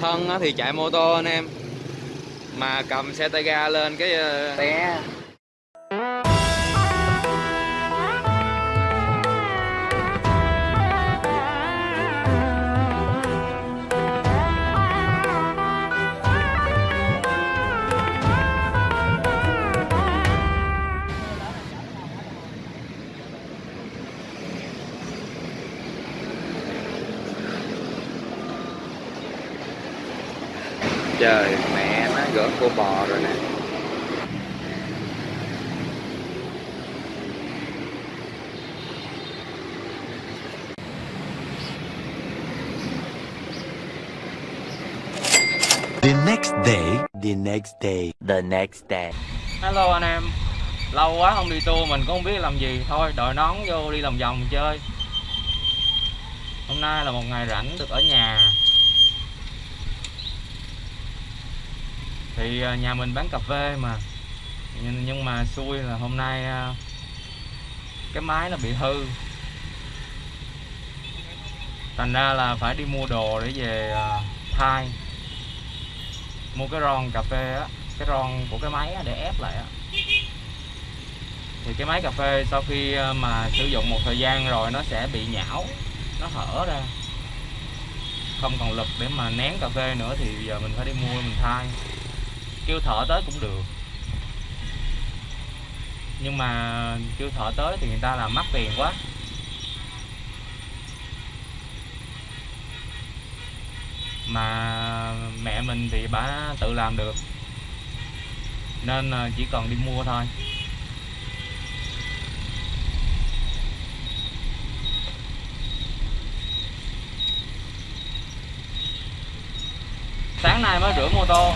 thân thì chạy mô tô anh em. Mà cầm xe tay ga lên cái ờ, té. Trời mẹ nó gỡ cô bò rồi nè. The next day, the next day, the next day. hello anh em. Lâu quá không đi tour mình cũng không biết làm gì. Thôi đội nón vô đi lòng vòng chơi. Hôm nay là một ngày rảnh được ở nhà thì à, nhà mình bán cà phê mà. Nhưng, mà xui là hôm nay à, cái máy nó bị hư. Thành ra là phải đi mua đồ để về à, thay. Mua cái ron cà phê á cái ron của cái máy để ép lại á. Thì cái máy cà phê sau khi mà sử dụng một thời gian rồi nó sẽ bị nhão nó hở ra. Không còn lực để mà nén cà phê nữa thì giờ mình phải đi mua mình thay kêu thợ tới cũng được. Nhưng mà kêu thợ tới thì người ta làm mắc tiền quá. Mà mẹ mình thì bà tự làm được. Nên ờ, chỉ cần đi mua thôi. Sáng nay mới rửa mô tô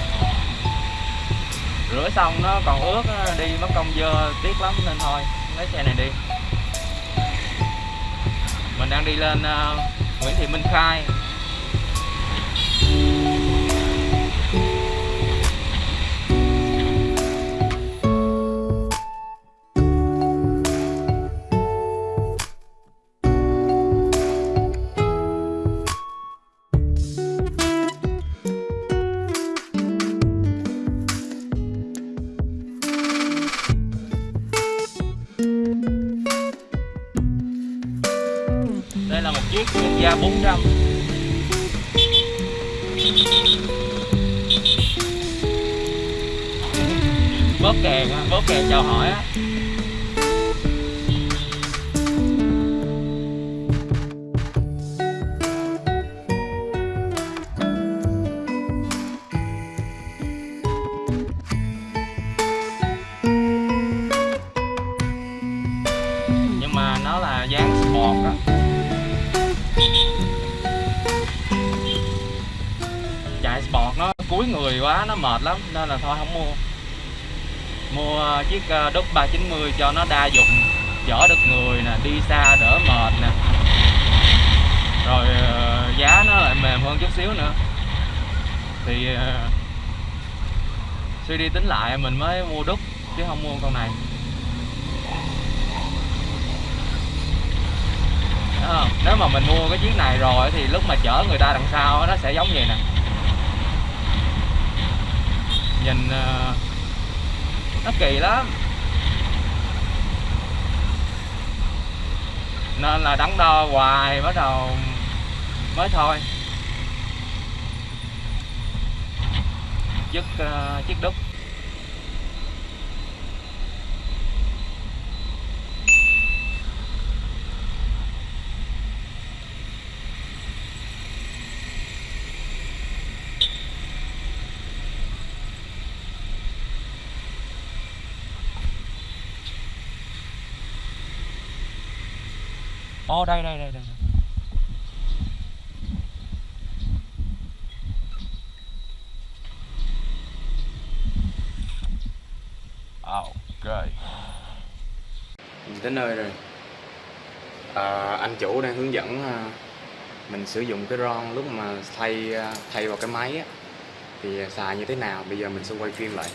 rửa xong nó còn ướt đi mất công dơ tiếc lắm nên thôi lấy xe này đi. Mình đang đi lên uh, Nguyễn Thị Minh Khai. Đây là một Gia 400 bóp kèn á, bóp kèn chào hỏi á. Nhưng mà nó là dáng sport á. Đuối người quá nó mệt lắm nên là thôi không mua. Mua à, chiếc ờ, đúc 390 cho nó đa dụng chở được người nè đi xa đỡ mệt nè. Rồi à, giá nó lại mềm hơn chút xíu nữa. Thì à, suy đi tính lại mình mới mua đúc chứ không mua con này. Không? nếu mà mình mua cái chiếc này rồi thì lúc mà chở người ta đằng sau nó sẽ giống vậy nè nhìn ờ, nó kỳ lắm. Nên là đắn đo hoài, bắt đầu mới thôi. Chiếc ờ, chiếc đúc. Ồ đây đây đây đây. đây. Ok. Mình tới nơi rồi. À, anh chủ đang hướng dẫn à, mình sử dụng cái ron lúc mà thay à, thay vào cái máy á, thì xài như thế nào. Bây giờ mình sẽ quay phim lại.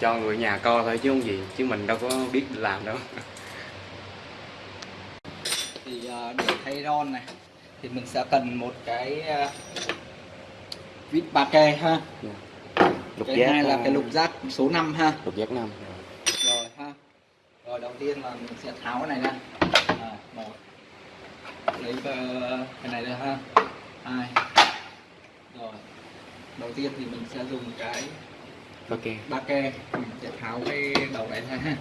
Cho người nhà coi thôi chứ không gì, chứ mình đâu có biết làm đâu. thì ờ, để thay ron này thì mình sẽ cần một cái à, vít ba ke ha. Lục cái giác hai là à, cái lục giác số 5 ha. lục giác năm. Rồi ha. Rồi đầu tiên là mình sẽ tháo cái này ra. À, một. Lấy ờ, cái này ra ha. Hai. Rồi. Đầu tiên thì mình sẽ dùng cái ok ba ke mình sẽ tháo cái đầu này ra ha